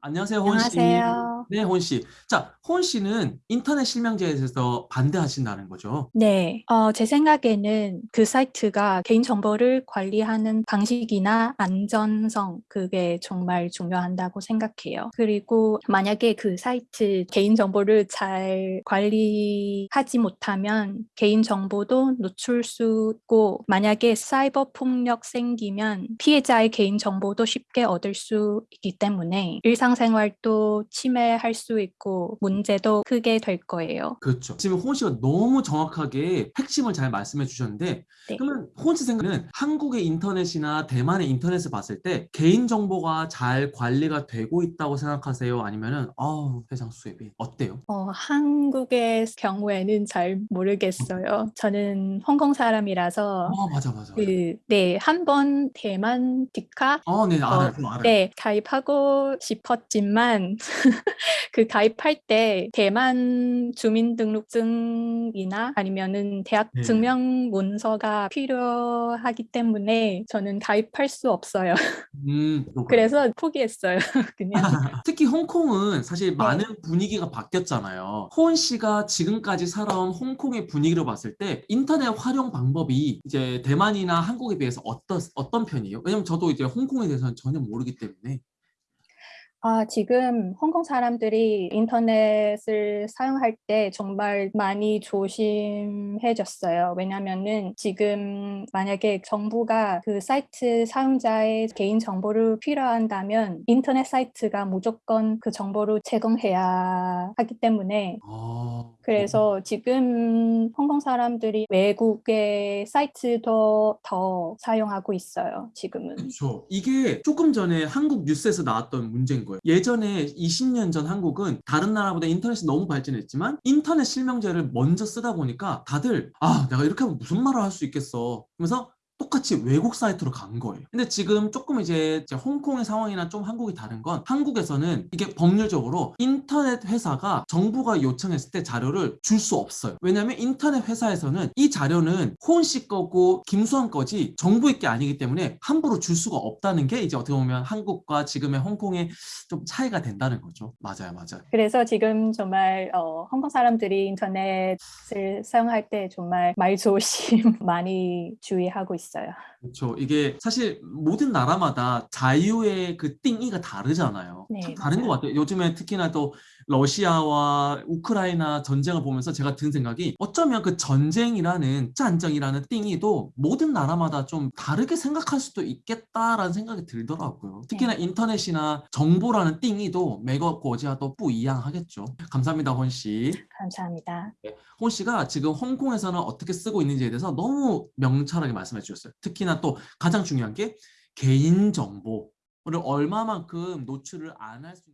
안녕하세요, 호은 씨. 안녕하세요. 네, 호은 씨. 자, 호은 씨는 인터넷 실명제에 대해서 반대하신다는 거죠? 네, 어, 제 생각에는 그 사이트가 개인정보를 관리하는 방식이나 안전성, 그게 정말 중요한다고 생각해요. 그리고 만약에 그 사이트 개인정보를 잘 관리하지 못하면 개인정보도 노출 수 있고, 만약에 사이버 폭력 생기면 피해자의 개인정보도 쉽게 얻을 수 있기 때문에 일상생활도 침해 할 수 있고 문제도 크게 될 거예요. 그렇죠. 지금 호은 씨가 너무 정확하게 핵심을 잘 말씀해 주셨는데 네. 그러면 호은 씨 생각은 한국의 인터넷이나 대만의 인터넷을 봤을 때 개인정보가 잘 관리가 되고 있다고 생각하세요? 아니면은 아우 세상 수혜비 어때요? 어, 한국의 경우에는 잘 모르겠어요. 저는 홍콩 사람이라서 어 맞아 맞아. 그, 네, 한 번 대만 디카 어, 네 알아요. 어, 알아요. 네, 가입하고 싶었지만 그 가입할 때 대만 주민등록증이나 아니면은 대학 네. 증명 문서가 필요하기 때문에 저는 가입할 수 없어요. 음. 그래서 포기했어요. 그냥. 특히 홍콩은 사실 네. 많은 분위기가 바뀌었잖아요. 호은 씨가 지금까지 살아온 홍콩의 분위기로 봤을 때 인터넷 활용 방법이 이제 대만이나 한국에 비해서 어떤 어떤 편이에요? 왜냐면 저도 이제 홍콩에 대해서는 전혀 모르기 때문에. 아, 지금 홍콩 사람들이 인터넷을 사용할 때 정말 많이 조심해졌어요. 왜냐면은 지금 만약에 정부가 그 사이트 사용자의 개인 정보를 필요한다면 인터넷 사이트가 무조건 그 정보를 제공해야 하기 때문에 아, 그래서 지금 홍콩 사람들이 외국의 사이트도 더 사용하고 있어요, 지금은. 그렇죠. 이게 조금 전에 한국 뉴스에서 나왔던 문제인 거예요. 예전에 20년 전 한국은 다른 나라보다 인터넷이 너무 발전했지만 인터넷 실명제를 먼저 쓰다 보니까 다들 아 내가 이렇게 하면 무슨 말을 할 수 있겠어. 그러면서 똑같이 외국 사이트로 간 거예요. 근데 지금 조금 이제 홍콩의 상황이나 좀 한국이 다른 건 한국에서는 이게 법률적으로 인터넷 회사가 정부가 요청했을 때 자료를 줄 수 없어요. 왜냐하면 인터넷 회사에서는 이 자료는 호은 씨 거고 김수환 거지 정부의 게 아니기 때문에 함부로 줄 수가 없다는 게 이제 어떻게 보면 한국과 지금의 홍콩의 좀 차이가 된다는 거죠. 맞아요, 맞아요. 그래서 지금 정말 어, 홍콩 사람들이 인터넷을 사용할 때 정말 말 조심 많이 주의하고 있어요. 있어요. 그렇죠. 이게 사실 모든 나라마다 자유의 그 띵이가 다르잖아요. 네, 참 다른 맞아요. 것 같아요. 요즘에 특히나 또 러시아와 우크라이나 전쟁을 보면서 제가 든 생각이 어쩌면 그 전쟁이라는 짠정이라는 띵이도 모든 나라마다 좀 다르게 생각할 수도 있겠다라는 생각이 들더라고요. 특히나 네. 인터넷이나 정보라는 띵이도 매거 고지와 또 뿌이양 하겠죠. 감사합니다, 헌 씨. 감사합니다. 네. 홍 씨가 지금 홍콩에서는 어떻게 쓰고 있는지에 대해서 너무 명찰하게 말씀해 주셨어요. 특히나 또 가장 중요한 게 개인정보를 얼마만큼 노출을 안 할 수